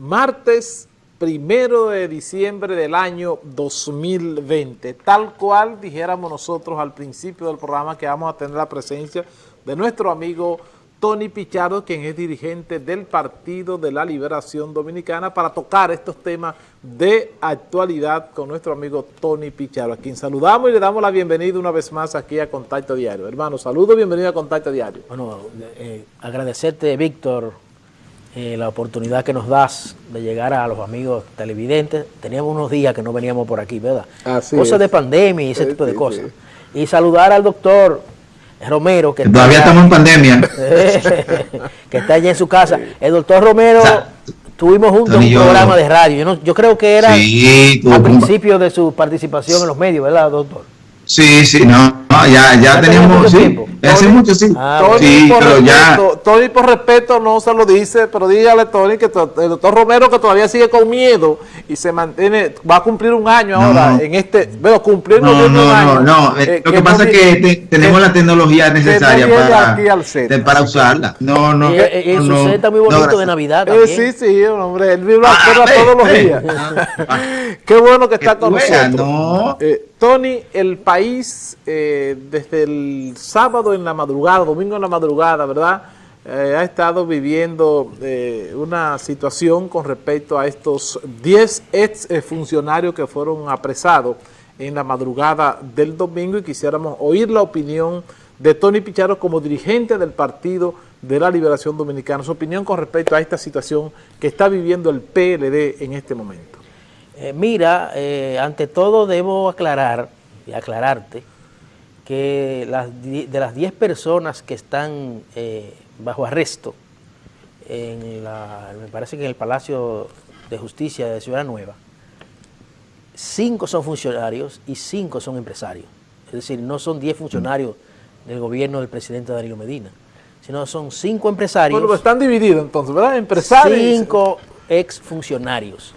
martes primero de diciembre del año 2020, tal cual dijéramos nosotros al principio del programa que vamos a tener la presencia de nuestro amigo Tony Pichardo, quien es dirigente del Partido de la Liberación Dominicana, para tocar estos temas de actualidad con nuestro amigo Tony Pichardo, a quien saludamos y le damos la bienvenida una vez más aquí a Contacto Diario. Hermano, saludos, bienvenido a Contacto Diario. Bueno, eh, agradecerte, Víctor, eh, la oportunidad que nos das de llegar a los amigos televidentes. Teníamos unos días que no veníamos por aquí, ¿verdad? cosas de pandemia y ese tipo de cosas. Y saludar al doctor Romero, que todavía estamos en pandemia. que está allá en su casa. El doctor Romero, tuvimos juntos un programa de radio. Yo, creo que era al principio de su participación en los medios, ¿verdad, doctor? Sí, sí, no, ya, ya, teníamos, sí, hace mucho, sí. Ah, Tony, por pero respeto, Tony, por respeto, no se lo dice, pero dígale, Tony, que el doctor Romero, que todavía sigue con miedo y se mantiene, va a cumplir un año ahora en este, bueno, cumplir no, no, un año. No, no, eh, lo que, pasa es que tenemos la tecnología necesaria para, para usarla. No, no. Y, y, su set está muy bonito de Navidad eh, sí, sí, hombre, él vive ah, todos los días. Qué bueno que está con nosotros. Eh, Tony, el país eh, desde el sábado en la madrugada, domingo en la madrugada, ¿verdad? Eh, ha estado viviendo eh, una situación con respecto a estos 10 ex funcionarios que fueron apresados en la madrugada del domingo y quisiéramos oír la opinión de Tony Picharo como dirigente del Partido de la Liberación Dominicana, su opinión con respecto a esta situación que está viviendo el PLD en este momento. Eh, mira, eh, ante todo debo aclarar y aclararte que de las 10 personas que están eh, bajo arresto, en la, me parece que en el Palacio de Justicia de Ciudad Nueva, cinco son funcionarios y cinco son empresarios. Es decir, no son 10 funcionarios del gobierno del presidente Darío Medina, sino son cinco empresarios. Bueno, están divididos entonces, ¿verdad? Empresarios. Cinco exfuncionarios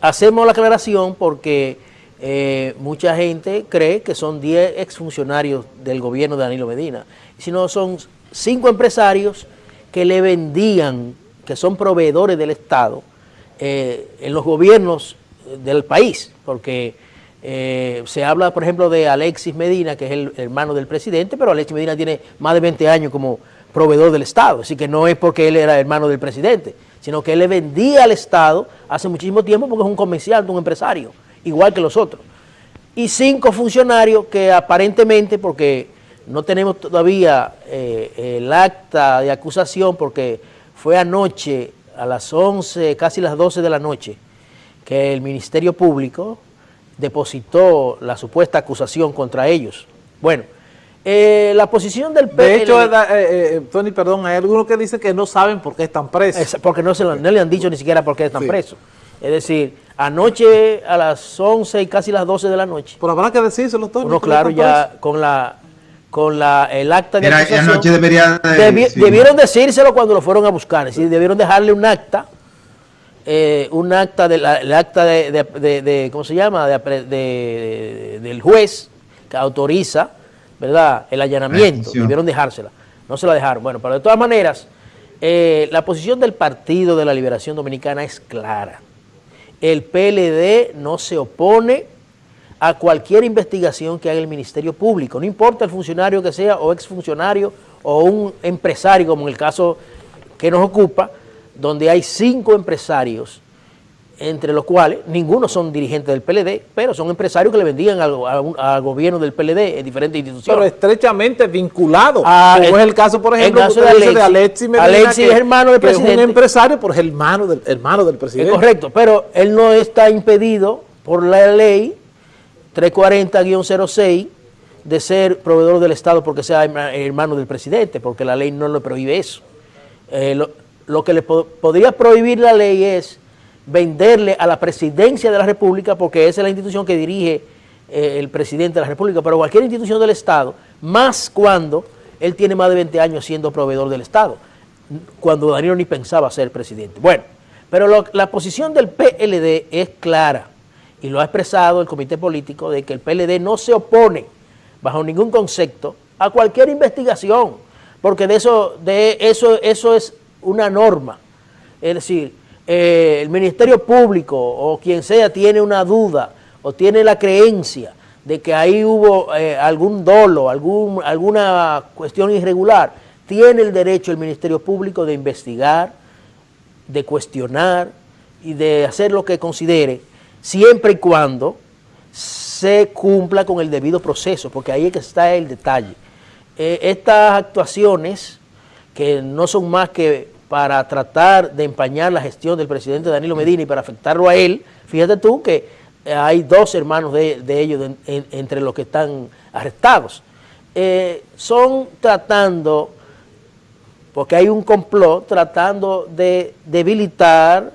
hacemos la aclaración porque eh, mucha gente cree que son 10 exfuncionarios del gobierno de Danilo Medina, sino son cinco empresarios que le vendían, que son proveedores del Estado, eh, en los gobiernos del país, porque eh, se habla, por ejemplo, de Alexis Medina, que es el hermano del presidente, pero Alexis Medina tiene más de 20 años como proveedor del Estado, así que no es porque él era hermano del presidente, sino que él le vendía al Estado hace muchísimo tiempo porque es un comerciante, un empresario, igual que los otros. Y cinco funcionarios que aparentemente, porque no tenemos todavía eh, el acta de acusación, porque fue anoche a las 11, casi las 12 de la noche, que el Ministerio Público depositó la supuesta acusación contra ellos. Bueno, eh, la posición del PLD... De hecho, eh, eh, Tony, perdón, hay algunos que dicen que no saben por qué están presos. porque no, se no le han dicho ni siquiera por qué están presos. Es decir, anoche a las 11 y casi las 12 de la noche. Pero habrá que decírselo, Tony. No, claro, ya con la con la, el acta de Era, Anoche debería Debieron decírselo cuando lo fueron a buscar. Es decir, debieron dejarle un acta, un acta, de la, el acta de, de, ¿cómo se llama?, del juez que autoriza ¿verdad? El allanamiento, debieron dejársela. No se la dejaron. Bueno, pero de todas maneras, eh, la posición del Partido de la Liberación Dominicana es clara. El PLD no se opone a cualquier investigación que haga el Ministerio Público, no importa el funcionario que sea o exfuncionario o un empresario, como en el caso que nos ocupa, donde hay cinco empresarios entre los cuales ninguno son dirigentes del PLD, pero son empresarios que le vendían al, gobierno del PLD en diferentes instituciones. Pero estrechamente vinculados, ah, como es el caso, por ejemplo, de, Alexis, Alexis es hermano del presidente. es un empresario, pero es hermano del, hermano del presidente. Es correcto, pero él no está impedido por la ley 340-06 de ser proveedor del Estado porque sea hermano del presidente, porque la ley no lo prohíbe eso. Eh, lo, que le podría prohibir la ley es venderle a la presidencia de la República, porque esa es la institución que dirige eh, el presidente de la República, pero cualquier institución del Estado, más cuando él tiene más de 20 años siendo proveedor del Estado, cuando Danilo ni pensaba ser presidente. Bueno, pero la posición del PLD es clara, y lo ha expresado el comité político, de que el PLD no se opone bajo ningún concepto a cualquier investigación, porque de eso, de eso, eso es una norma. Es decir, eh, el Ministerio Público o quien sea tiene una duda o tiene la creencia de que ahí hubo eh, algún dolo, algún, alguna cuestión irregular, tiene el derecho el Ministerio Público de investigar, de cuestionar y de hacer lo que considere, siempre y cuando se cumpla con el debido proceso, porque ahí es que está el detalle. Eh, estas actuaciones, que no son más que para tratar de empañar la gestión del presidente Danilo Medina y para afectarlo a él, fíjate tú que hay dos hermanos de, ellos entre los que están arrestados. Eh, son tratando, porque hay un complot, tratando de debilitar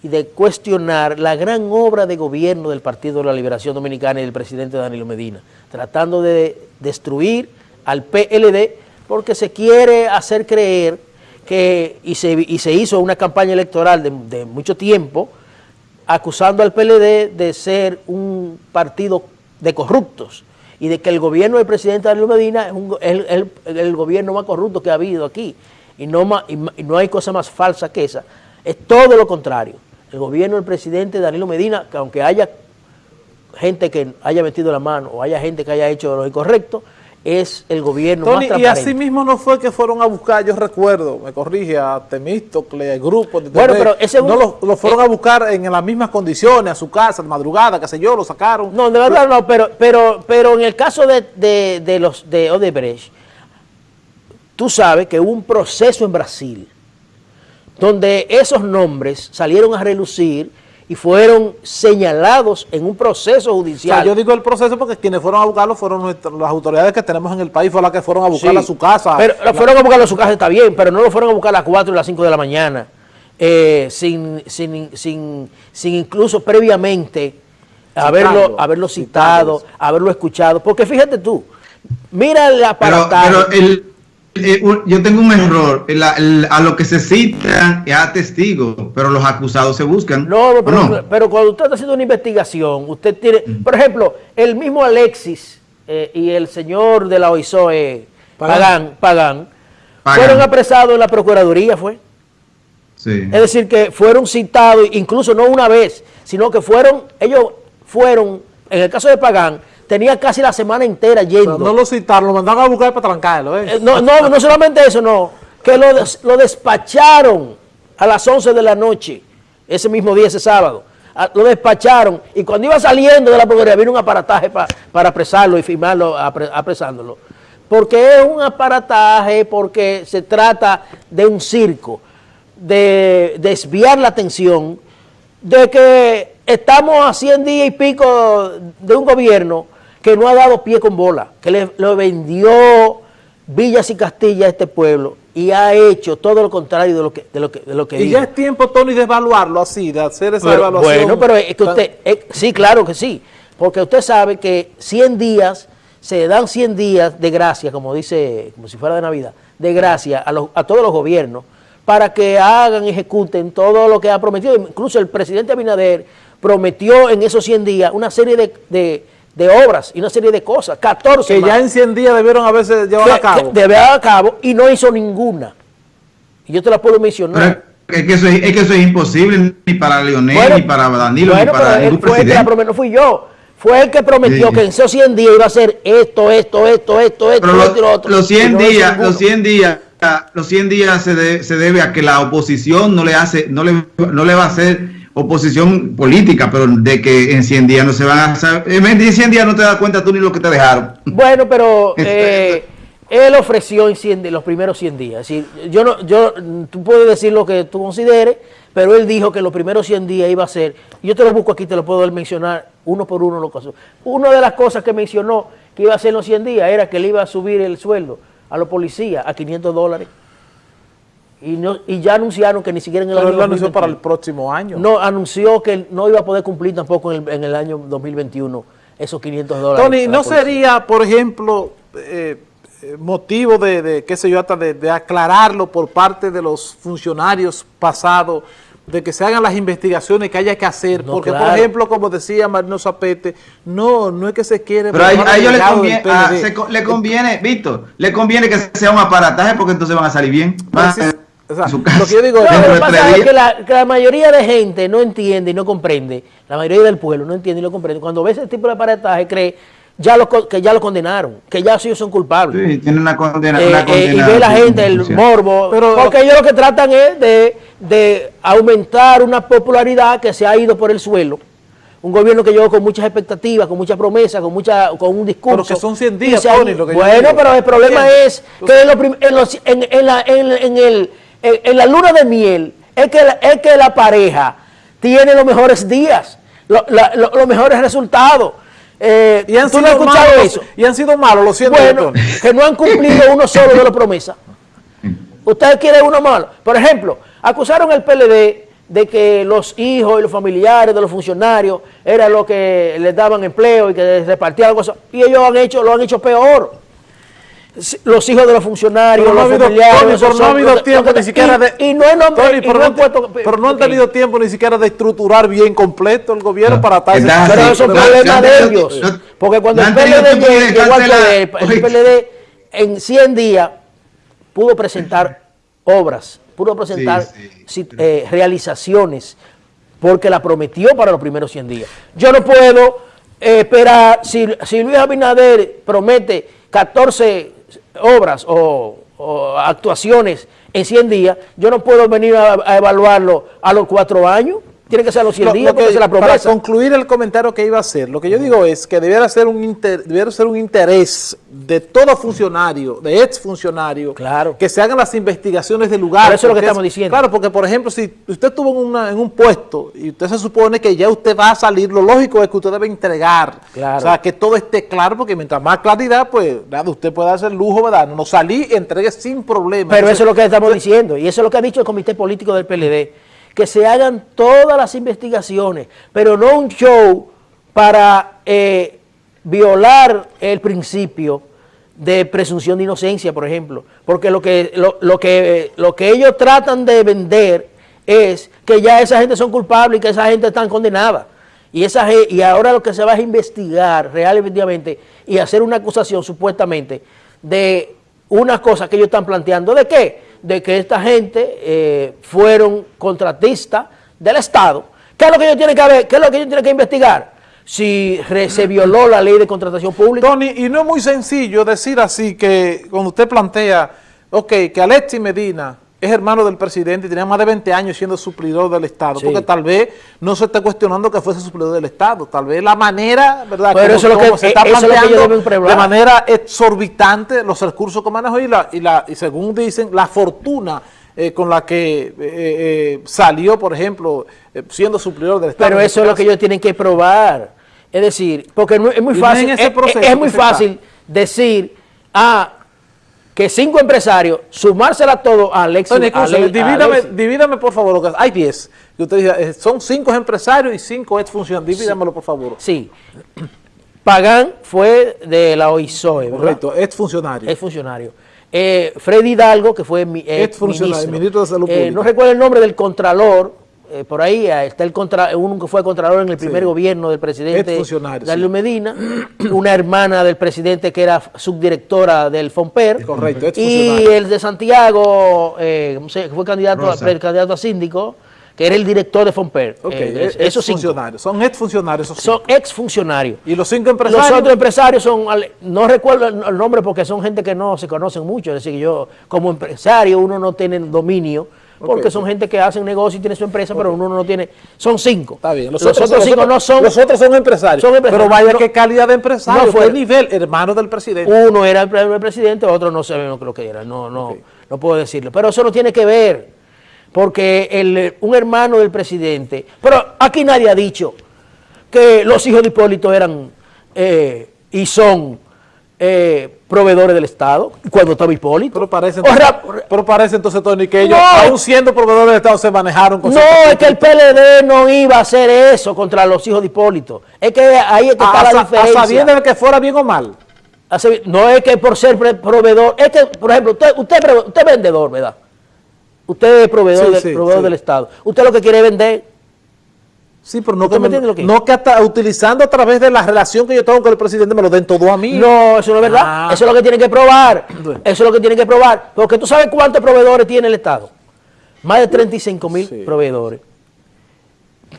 y de cuestionar la gran obra de gobierno del Partido de la Liberación Dominicana y del presidente Danilo Medina, tratando de destruir al PLD porque se quiere hacer creer que, y se, y se hizo una campaña electoral de, de mucho tiempo, acusando al PLD de ser un partido de corruptos y de que el gobierno del presidente Danilo Medina es, el, gobierno más corrupto que ha habido aquí y no, y no hay cosa más falsa que esa. Es todo lo contrario el gobierno del presidente Danilo Medina, que aunque haya gente que haya metido la mano o haya gente que haya hecho lo incorrecto, es el gobierno más transparente. Y así mismo no fue que fueron a buscar, yo recuerdo, me corrige, a Temístocle, el grupo de Bueno, pero ese No lo, fueron a buscar en las mismas condiciones, a su casa, de madrugada, qué sé yo, lo sacaron. No, de verdad no, pero, pero, pero en el caso de, de, de los de Odebrecht, tú sabes que hubo un proceso en Brasil donde esos nombres salieron a relucir y fueron señalados en un proceso judicial. yo digo el proceso porque quienes fueron a buscarlo fueron las autoridades que tenemos en el país, fueron las que fueron a buscarlo a su casa. Pero fueron a buscarlo a su casa, está bien, pero no lo fueron a buscar a las 4 y las 5 de la mañana, eh, sin, sin, sin, sin, incluso previamente haberlo, haberlo citado, haberlo escuchado. Porque fíjate tú, mira la Pero, pero el, eh, yo tengo un error. a lo que se cita es a testigos, pero los acusados se buscan. No, pero, cuando usted está haciendo una investigación, usted tiene, mm. por ejemplo, el mismo Alexis eh, y el señor de la OISOE, Pagán, Pagán, fueron apresados en la Procuraduría, ¿fue? Sí. Es decir, que fueron citados, incluso no una vez, sino que fueron, ellos fueron, en el caso de Pagán, tenía casi la semana entera yendo. no lo citaron, lo mandaron a buscar para trancarlo. ¿eh? ¿eh? no, no, no solamente eso, no. Que lo, lo, despacharon a las 11 de la noche, ese mismo día, ese sábado. lo despacharon y cuando iba saliendo de la procuraduría vino un aparataje para apresarlo y firmarlo apresándolo. Porque es un aparataje, porque se trata de un circo, de desviar la atención de que estamos a 100 días y pico de un gobierno que no ha dado pie con bola, que le, vendió villas y castillas a este pueblo y ha hecho todo lo contrario de lo que de lo que, de lo que Y ya es tiempo, Tony, de evaluarlo así, de hacer esa evaluación. Bueno, pero es que usted, sí, claro que sí, porque usted sabe que 100 días, se dan 100 días de gracia, como dice, como si fuera de Navidad, de gracia a, a todos los gobiernos, para que hagan, ejecuten todo lo que ha prometido. Incluso el presidente Abinader prometió en esos 100 días una serie de de obras y una serie de cosas, 14 Que ya en 100 días debieron haberse llevado a cabo. Debe a cabo y no hizo ninguna. Y yo te la puedo mencionar. es, que eso es, que eso es imposible ni para Leonel, ni para Danilo, ni para ningún fue presidente. no fui yo. Fue el que prometió que en esos 100 días iba a hacer esto, esto, esto, esto, esto, esto y lo otro. Los 100 días, los 100 días los 100 días se, se, debe a que la oposición no le hace, no le, no le va a hacer oposición política, pero de que en 100 días no se van a... En 100 días no te das cuenta tú ni lo que te dejaron. Bueno, pero eh, él ofreció en 100, los primeros 100 días. yo no, yo, tú puedes decir lo que tú consideres, pero él dijo que los primeros 100 días iba a ser... Yo te lo busco aquí, te lo puedo mencionar uno por uno. Lo que Una de las cosas que mencionó que iba a en los 100 días era que le iba a subir el sueldo a los policías a 500 dólares. Y, no, y ya anunciaron que ni siquiera en el año... anunció para el próximo año. No, anunció que no iba a poder cumplir tampoco en el, en el año 2021 esos 500 dólares. Tony, ¿no sería, por ejemplo, eh, eh, motivo de, de, qué sé yo, hasta de, aclararlo por parte de los funcionarios pasados, de que se hagan las investigaciones que haya que hacer? porque, por ejemplo, como decía Marino Zapete, no, no es que se quiere... Pero a, ellos le conviene, le conviene, Víctor, le conviene que sea un aparataje porque entonces van a salir bien. Van lo que yo digo lo que pasa es que la, mayoría de gente no entiende y no comprende, la mayoría del pueblo no entiende y no comprende. Cuando ve ese tipo de aparataje cree ya lo, que ya lo condenaron, que ya ellos son culpables. Sí, tienen una condena. Eh, eh, y ve la gente, el morbo, Pero, porque ellos lo que tratan es de, de aumentar una popularidad que se ha ido por el suelo un gobierno que llegó con muchas expectativas, con muchas promesas, con mucha, con un discurso. Pero que son 100 días, lo que Bueno, pero el problema es que en, en, la, en, el, en, la luna de miel es que, la, es que la pareja tiene los mejores días, los mejores resultados. Eh, y han sido malos, eso? Y han sido malos, lo siento. Bueno, que no han cumplido uno solo de las promesas. Usted quiere uno malo. Por ejemplo, acusaron al PLD de que los hijos y los familiares de los funcionarios era lo que les daban empleo y que repartían cosas. Y ellos han hecho, lo han hecho peor. Los hijos de los funcionarios, los familiares. pero no ha habido tiempo ni siquiera de. Y no, no, pero no han tenido tiempo ni siquiera de estructurar bien completo el gobierno para tal. Pero eso es un problema de ellos. Porque cuando el PLD llegó al poder, el PLD en 100 días pudo presentar obras pudo presentar eh, realizaciones porque la prometió para los primeros 100 días. Yo no puedo eh, esperar, si, Luis Abinader promete 14 obras o, actuaciones en 100 días, yo no puedo venir a evaluarlo a los cuatro años. Tiene que ser los 100 días la promesa. Para concluir el comentario que iba a hacer, lo que yo digo es que debiera ser un, ser un interés de todo funcionario, de ex funcionario, claro. que se hagan las investigaciones del lugar. eso es lo que estamos diciendo. Claro, porque por ejemplo, si usted estuvo en, un puesto y usted se supone que ya usted va a salir, lo lógico es que usted debe entregar. O sea, que todo esté claro, porque mientras más claridad, pues nada, usted puede hacer lujo, ¿verdad? No salí, entregue sin problema. Pero eso es lo que estamos diciendo y eso es lo que ha dicho el Comité Político del PLD que se hagan todas las investigaciones, pero no un show para eh, violar el principio de presunción de inocencia, por ejemplo, porque lo que, lo, que, lo que ellos tratan de vender es que ya esa gente son culpables y que esa gente está condenada. Y, esa, y ahora lo que se va a investigar real efectivamente y hacer una acusación supuestamente de unas cosas que ellos están planteando. ¿De qué? De que esta gente eh, fueron contratistas del Estado. ¿Qué es lo que ellos tienen que ver? ¿Qué es lo que ellos tienen que investigar? Si se violó la ley de contratación pública. Tony, y no es muy sencillo decir así que cuando usted plantea, ok, que Alexi Medina es hermano del presidente y tenía más de 20 años siendo suplidor del Estado, porque tal vez no se está cuestionando que fuese suplidor del Estado, tal vez la manera, ¿verdad? Pero eso, como, lo que, se está planteando de manera exorbitante los recursos que manejó y, la, y, la, y según dicen, la fortuna eh, con la que eh, eh, salió, por ejemplo, siendo suplidor del Estado. Pero eso es lo que ellos tienen que probar. Es decir, porque es muy fácil, es, muy fácil decir, ah, que cinco empresarios, sumársela todo a Alexis. divídame, por favor, hay 10. Usted eh, son cinco empresarios y cinco exfuncionarios. Divídamelo, por favor. Sí. Pagán fue de la OISOE. Correcto, exfuncionario. Exfuncionario. Eh, Freddy Hidalgo, que fue mi, eh, exfuncionario, ministro de Salud eh, Pública. no recuerdo el nombre del contralor, eh, por ahí eh, está el contra, uno que fue contralor en el primer gobierno del presidente Darío Medina, una hermana del presidente que era subdirectora del FOMPER, Correcto, y el de Santiago, eh, fue candidato a, candidato a síndico, que era el director de FOMPER. Eh, esos funcionarios, son exfuncionarios. Son exfuncionarios. ¿Y los cinco empresarios? Los otros empresarios son, no recuerdo el nombre porque son gente que no se conocen mucho, es decir, yo como empresario uno no tiene dominio porque son gente que hacen negocio y tiene su empresa, pero uno no tiene, son cinco. Está bien, los, otros, cinco no son. Los otros son empresarios. Pero vaya qué calidad de empresario, no fue nivel, hermano del presidente. Uno era el presidente, otro no sabemos lo que era, no, no, no puedo decirlo. Pero eso no tiene que ver, porque el, un hermano del presidente, pero aquí nadie ha dicho que los hijos de Hipólito eran eh, y son eh, proveedores del Estado, cuando estaba Hipólito. Pero parece entonces, pero parece entonces Tony, que ellos, aún siendo proveedores del Estado, se manejaron con No, es que el PLD no iba a hacer eso contra los hijos de Hipólito. Es que ahí es que está la diferencia. A sabiendo de que fuera bien o mal. No es que por ser proveedor, es que, por ejemplo, usted, usted, usted es vendedor, ¿verdad? Usted es proveedor, proveedor del Estado. Usted lo que quiere vender Sí, pero no que, no que hasta utilizando a través de la relación que yo tengo con el presidente me lo den todo a mí. No, eso no es verdad. Ah. Eso es lo que tienen que probar. Eso es lo que tienen que probar. Porque tú sabes cuántos proveedores tiene el Estado. Más de 35 mil proveedores.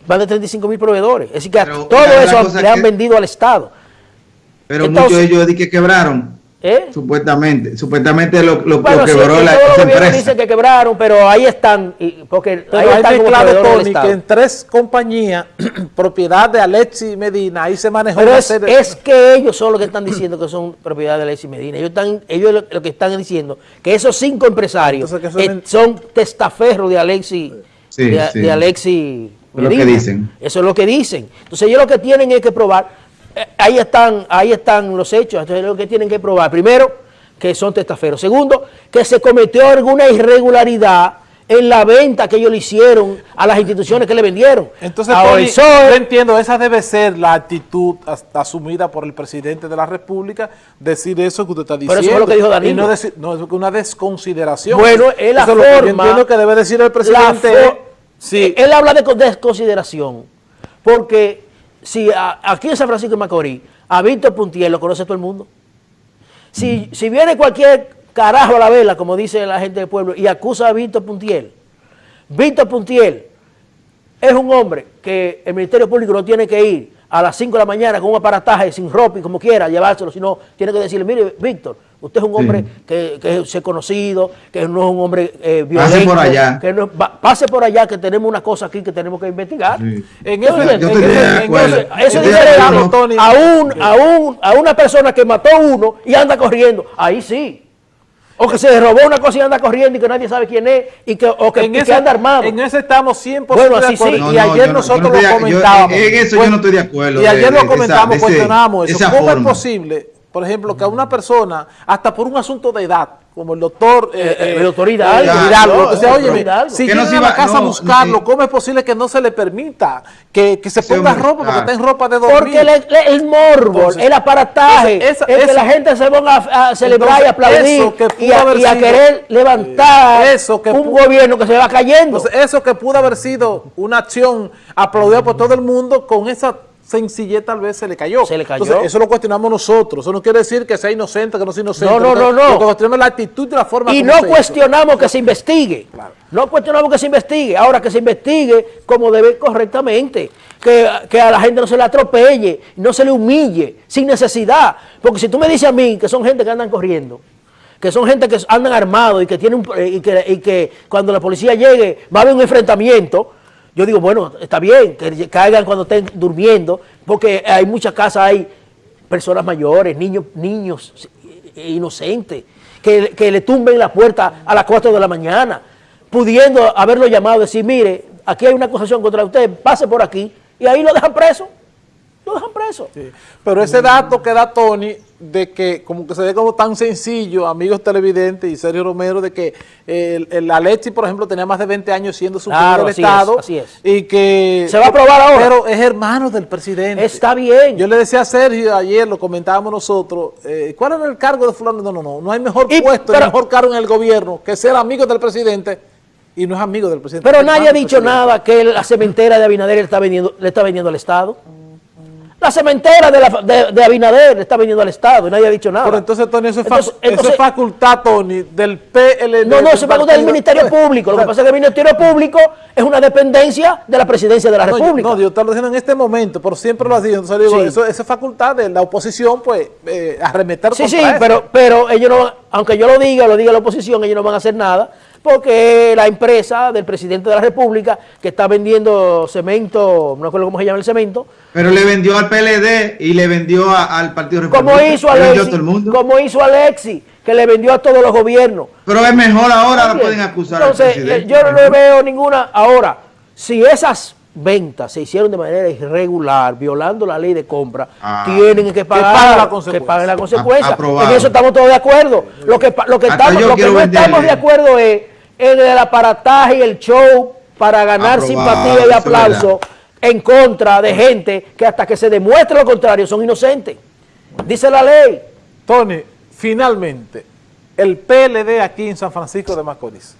Más de 35 mil proveedores. Es decir, que todo eso le han vendido al Estado. Pero muchos de ellos di que quebraron. ¿Eh? Supuestamente, supuestamente lo, lo, bueno, quebró sí, la empresa. dicen que quebraron, pero ahí están, porque ahí están claro, Tony, que en tres compañías, propiedad de Alexis Medina, ahí se manejó. Pero es, es, que ellos son los que están diciendo que son propiedad de Alexis Medina. Ellos, están, ellos lo, que están diciendo que esos cinco empresarios son testaferros de Alexis, de, de Alexis Medina. Lo que dicen. Eso es lo que dicen. Entonces ellos lo que tienen es que probar eh, ahí están, ahí están los hechos, entonces lo que tienen que probar. Primero, que son testaferos. Segundo, que se cometió alguna irregularidad en la venta que ellos le hicieron a las instituciones que le vendieron. Entonces, Tony, yo entiendo, esa debe ser la actitud asumida por el presidente de la República, decir eso que usted está diciendo. Pero eso es lo que dijo Danilo. Y no, decir, no es una desconsideración. Bueno, es la forma... Es lo que que debe decir el presidente. Sí. Él habla de desconsideración, porque si aquí en San Francisco de Macorís, a Víctor Puntiel lo conoce todo el mundo. Si, si viene cualquier carajo a la vela, como dice la gente del pueblo, y acusa a Víctor Puntiel, Víctor Puntiel es un hombre que el Ministerio Público no tiene que ir a las 5 de la mañana con un aparataje sin ropa y como quiera llevárselo, sino tiene que decirle, mire, Víctor, usted es un hombre que, que, es conocido, que no es un hombre eh, violento. Pase por allá. Que no, pase por allá, que tenemos una cosa aquí que tenemos que investigar. En eso, yo, yo en eso, es diferente a, un, a, un, a una persona que mató a uno y anda corriendo. Ahí sí. O que se robó una cosa y anda corriendo y que nadie sabe quién es y que, o que, anda armado. En eso estamos 100% bueno, así Sí. y ayer nosotros lo comentábamos. en eso yo no estoy de acuerdo. Y ayer lo comentamos, cuestionamos eso. ¿Cómo es posible, por ejemplo, que a una persona, hasta por un asunto de edad, como el doctor eh, eh, el doctor Hidalgo, o sea, oye, si llega a la casa a buscarlo, ¿cómo es posible que no se le permita que, que se ponga ropa, porque está en ropa de dormir? Porque el, morbo, el aparataje, es que la gente se ponga a, celebrar y aplaudir y, a, querer levantar eso que un gobierno que se va cayendo. eso que pudo haber sido una acción aplaudida por todo el mundo con esa sencillez tal vez se le cayó. Se le cayó. Entonces, eso lo cuestionamos nosotros. Eso no quiere decir que sea inocente, que no sea inocente. No, no, no. no. cuestionamos la actitud y la forma Y no cuestionamos que se investigue. No cuestionamos que se investigue. Ahora que se investigue como debe correctamente. Que, que, a la gente no se le atropelle, no se le humille, sin necesidad. Porque si tú me dices a mí que son gente que andan corriendo, que son gente que andan armados y que, tienen, y que, y que cuando la policía llegue va a haber un enfrentamiento, yo digo, bueno, está bien que caigan cuando estén durmiendo, porque hay muchas casas, hay personas mayores, niños, niños inocentes, que, le tumben la puerta a las 4 de la mañana, pudiendo haberlo llamado decir, mire, aquí hay una acusación contra usted, pase por aquí, y ahí lo dejan preso, lo dejan preso. Pero ese dato que da Tony de que como que se ve como tan sencillo, amigos televidentes y Sergio Romero, de que el, el Alexi, por ejemplo, tenía más de 20 años siendo superior del Estado. así es. Y que... Se va a aprobar ahora. Pero es hermano del presidente. Está bien. Yo le decía a Sergio ayer, lo comentábamos nosotros, eh, ¿cuál era el cargo de fulano? No, no, no, no hay mejor puesto, pero, mejor cargo en el gobierno que ser amigo del presidente y no es amigo del presidente. Pero nadie ha dicho nada que la cementera de Abinader le está vendiendo, le está vendiendo al Estado. La cementera de, la, de, Abinader está viniendo al Estado y nadie ha dicho nada. Pero entonces, Tony, eso es, facultad, Tony, del PLD. No, no, eso es facultad del Ministerio Público. Lo que pasa es que el Ministerio Público es una dependencia de la Presidencia de la República. No, yo te lo diciendo en este momento, pero siempre lo ha dicho. Entonces, digo, eso, es facultad de la oposición, pues, eh, arremeter Sí, sí, pero, pero ellos no, aunque yo lo diga, lo diga la oposición, ellos no van a hacer nada porque la empresa del presidente de la República que está vendiendo cemento, no recuerdo cómo se llama el cemento. Pero le vendió al PLD y le vendió al Partido Republicano. Como hizo Alexi, como hizo Alexi, que le vendió a todos los gobiernos. Pero es mejor ahora, lo pueden acusar Entonces, eh, yo no veo ninguna. Ahora, si esas ventas se hicieron de manera irregular, violando la ley de compra, ah. tienen que pagar, la consecuencia. la consecuencia. en eso estamos todos de acuerdo. Lo que, lo que, estamos, lo que no estamos de acuerdo es en el aparataje y el show para ganar simpatía y aplauso en contra de gente que hasta que se demuestre lo contrario son inocentes. Dice la ley. Tony, finalmente, el PLD aquí en San Francisco de Macorís.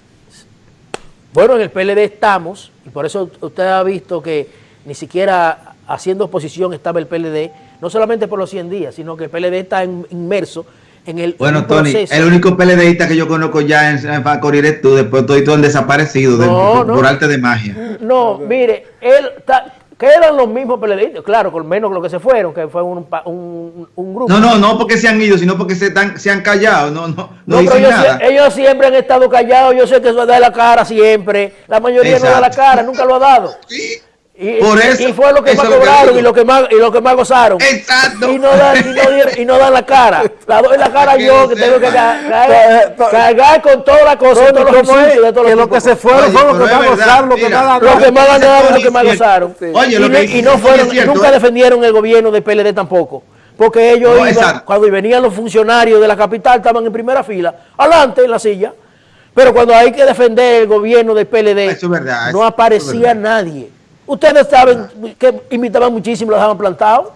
Bueno, en el PLD estamos, y por eso usted ha visto que ni siquiera haciendo oposición estaba el PLD, no solamente por los 100 días, sino que el PLD está inmerso en el Bueno, Tony, el único PLDista que yo conozco ya en, en eres tú, después todo han desaparecido por arte de magia. No, mire, él está que eran los mismos PLDistas, claro, con menos lo que se fueron, que fue un, un, grupo. No, no, no porque se han ido, sino porque se, se han callado, no, no, no, ellos, siempre han estado callados, yo sé que eso da la cara siempre, la mayoría no da la cara, nunca lo ha dado. Sí. Y, Por eso, y fue lo que más cobraron y lo que más, y lo que más gozaron. Exacto. Y no dan, y no, y no dan la cara. La doy la cara yo que tengo que cargar, cargar con toda la cosa, todos los de todos que lo que se fueron fueron los que más gozaron, lo que más Lo que más ganaron, lo que más gozaron. Y no fueron, nunca ¿eh? defendieron el gobierno de PLD tampoco. Porque ellos iban, cuando venían los funcionarios de la capital, estaban en primera fila, adelante en la silla. Pero cuando hay que defender el gobierno del PLD, no aparecía nadie. Ustedes saben que invitaban muchísimo, lo dejaban plantado.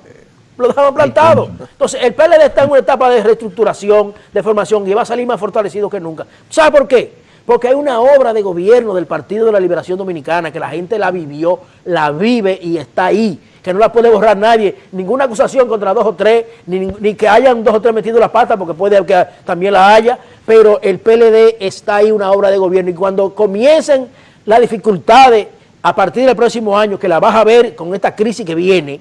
Lo dejaban plantado. Entonces, el PLD está en una etapa de reestructuración, de formación, y va a salir más fortalecido que nunca. ¿Sabe por qué? Porque hay una obra de gobierno del Partido de la Liberación Dominicana que la gente la vivió, la vive y está ahí, que no la puede borrar nadie. Ninguna acusación contra dos o tres, ni, que hayan dos o tres metido la pata, porque puede que también la haya, pero el PLD está ahí una obra de gobierno y cuando comiencen las dificultades a partir del próximo año, que la vas a ver con esta crisis que viene,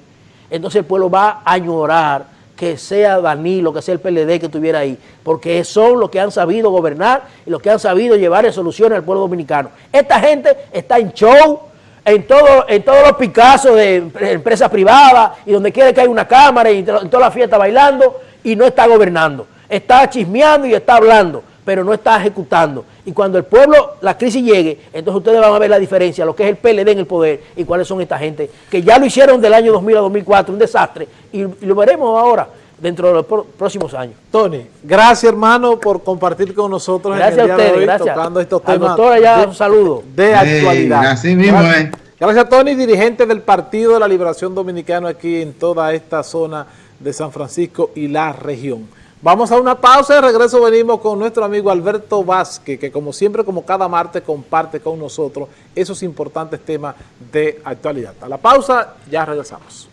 entonces el pueblo va a añorar que sea Danilo, que sea el PLD que estuviera ahí, porque son los que han sabido gobernar y los que han sabido llevar soluciones al pueblo dominicano. Esta gente está en show, en, todo, en todos los Picassos de empresas privadas y donde quiera que haya una cámara y en toda la fiesta bailando y no está gobernando. Está chismeando y está hablando pero no está ejecutando. Y cuando el pueblo, la crisis llegue, entonces ustedes van a ver la diferencia, lo que es el PLD en el poder y cuáles son esta gente, que ya lo hicieron del año 2000 a 2004, un desastre, y, lo veremos ahora dentro de los próximos años. Tony, gracias hermano por compartir con nosotros gracias en el día a ustedes, de hoy, gracias. tocando estos temas. de, un saludo. De actualidad. Así mismo gracias. Gracias Tony, dirigente del Partido de la Liberación Dominicana aquí en toda esta zona de San Francisco y la región. Vamos a una pausa y regreso venimos con nuestro amigo Alberto Vázquez, que como siempre, como cada martes, comparte con nosotros esos importantes temas de actualidad. A la pausa, ya regresamos.